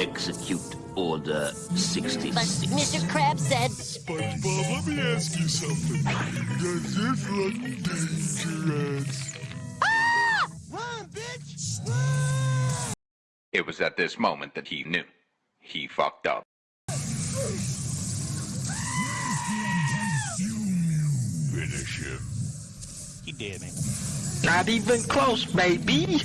execute Order 66. But Mr. Crab said... SpongeBob, let me ask you something. Does this look dangerous? Ah! Run, bitch! It was at this moment that he knew. He fucked up. Finish him. He did, it. Not even close, baby.